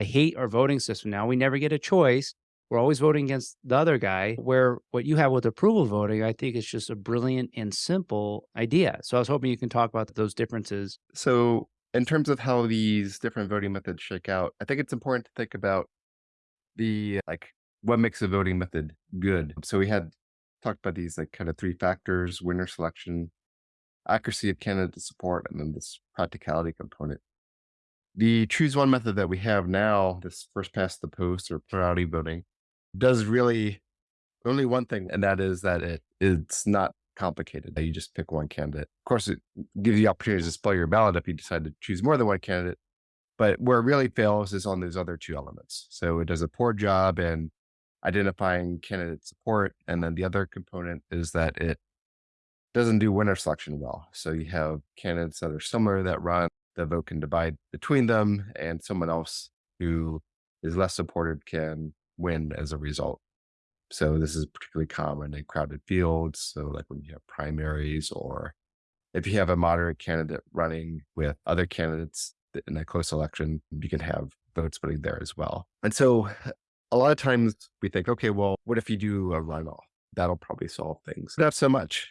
I hate our voting system now. We never get a choice. We're always voting against the other guy. Where what you have with approval voting, I think it's just a brilliant and simple idea. So I was hoping you can talk about those differences. So, in terms of how these different voting methods shake out, I think it's important to think about the like what makes a voting method good. So we had talked about these like kind of three factors: winner selection, accuracy of candidate support, and then this practicality component. The choose one method that we have now, this first past the post or plurality voting, does really only one thing, and that is that it it's not complicated. You just pick one candidate. Of course, it gives you the opportunity to display your ballot if you decide to choose more than one candidate. But where it really fails is on those other two elements. So it does a poor job in identifying candidate support. And then the other component is that it doesn't do winner selection well. So you have candidates that are similar that run, the vote can divide between them, and someone else who is less supported can win as a result. So this is particularly common in crowded fields. So like when you have primaries or if you have a moderate candidate running with other candidates in a close election, you can have vote splitting there as well. And so a lot of times we think, okay, well, what if you do a runoff? That'll probably solve things. Not so much.